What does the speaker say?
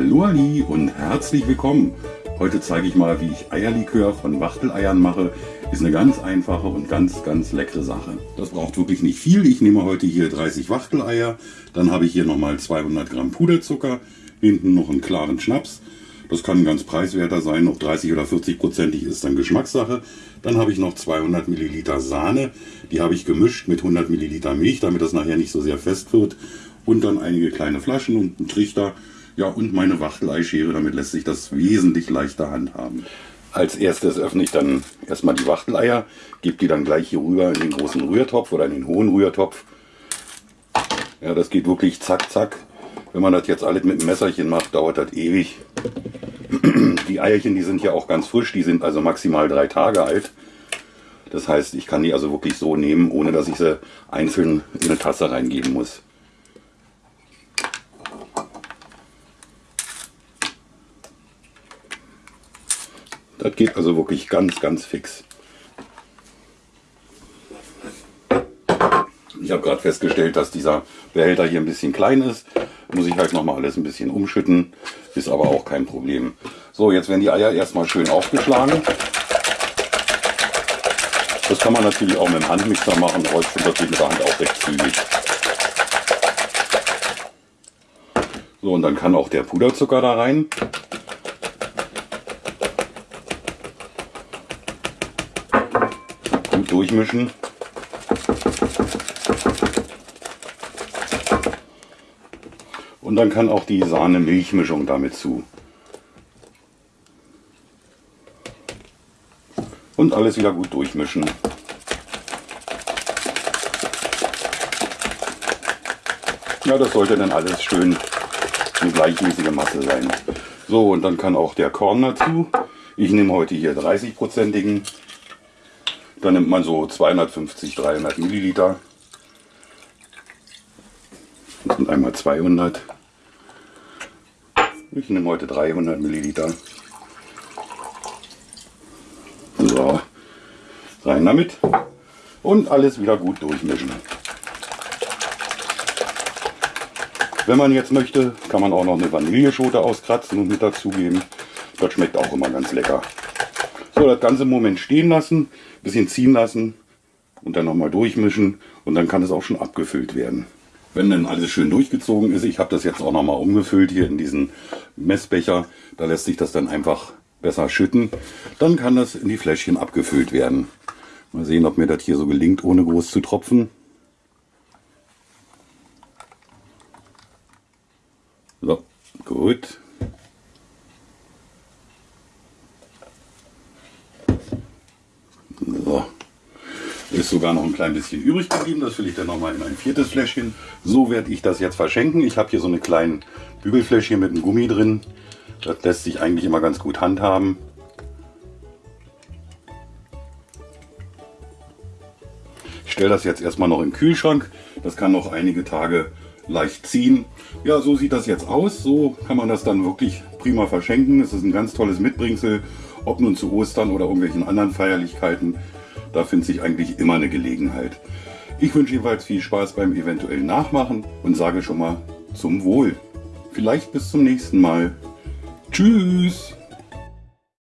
Hallo Ali und herzlich willkommen. Heute zeige ich mal, wie ich Eierlikör von Wachteleiern mache. Ist eine ganz einfache und ganz, ganz leckere Sache. Das braucht wirklich nicht viel. Ich nehme heute hier 30 Wachteleier. Dann habe ich hier nochmal 200 Gramm Puderzucker. Hinten noch einen klaren Schnaps. Das kann ganz preiswerter sein, ob 30 oder 40 prozentig ist dann Geschmackssache. Dann habe ich noch 200 Milliliter Sahne. Die habe ich gemischt mit 100 Milliliter Milch, damit das nachher nicht so sehr fest wird. Und dann einige kleine Flaschen und einen Trichter ja, und meine Wachteleischere, damit lässt sich das wesentlich leichter handhaben. Als erstes öffne ich dann erstmal die Wachteleier, gebe die dann gleich hier rüber in den großen Rührtopf oder in den hohen Rührtopf. Ja, das geht wirklich zack, zack. Wenn man das jetzt alles mit einem Messerchen macht, dauert das ewig. Die Eierchen, die sind ja auch ganz frisch, die sind also maximal drei Tage alt. Das heißt, ich kann die also wirklich so nehmen, ohne dass ich sie einzeln in eine Tasse reingeben muss. Das geht also wirklich ganz, ganz fix. Ich habe gerade festgestellt, dass dieser Behälter hier ein bisschen klein ist. Muss ich halt nochmal alles ein bisschen umschütten. Ist aber auch kein Problem. So, jetzt werden die Eier erstmal schön aufgeschlagen. Das kann man natürlich auch mit dem Handmixer machen. Heute wird mit der Hand auch recht zügig. So, und dann kann auch der Puderzucker da rein. Durchmischen. Und dann kann auch die Sahne-Milchmischung damit zu. Und alles wieder gut durchmischen. Ja, das sollte dann alles schön eine gleichmäßige Masse sein. So, und dann kann auch der Korn dazu. Ich nehme heute hier 30-prozentigen. Dann nimmt man so 250, 300 Milliliter. Das sind einmal 200. Ich nehme heute 300 Milliliter. So, rein damit. Und alles wieder gut durchmischen. Wenn man jetzt möchte, kann man auch noch eine Vanilleschote auskratzen und mit dazugeben. Das schmeckt auch immer ganz lecker. So, das ganze im Moment stehen lassen, bisschen ziehen lassen und dann nochmal durchmischen und dann kann es auch schon abgefüllt werden. Wenn dann alles schön durchgezogen ist, ich habe das jetzt auch nochmal umgefüllt hier in diesen Messbecher, da lässt sich das dann einfach besser schütten, dann kann das in die Fläschchen abgefüllt werden. Mal sehen, ob mir das hier so gelingt, ohne groß zu tropfen. So, gut. So. Ist sogar noch ein klein bisschen übrig geblieben. Das fülle ich dann nochmal in ein viertes Fläschchen. So werde ich das jetzt verschenken. Ich habe hier so eine kleine Bügelfläschchen mit einem Gummi drin. Das lässt sich eigentlich immer ganz gut handhaben. Ich stelle das jetzt erstmal noch im Kühlschrank. Das kann noch einige Tage leicht ziehen. Ja, so sieht das jetzt aus. So kann man das dann wirklich prima verschenken. Es ist ein ganz tolles Mitbringsel ob nun zu Ostern oder irgendwelchen anderen Feierlichkeiten, da findet sich eigentlich immer eine Gelegenheit. Ich wünsche jedenfalls viel Spaß beim eventuellen Nachmachen und sage schon mal zum Wohl. Vielleicht bis zum nächsten Mal. Tschüss!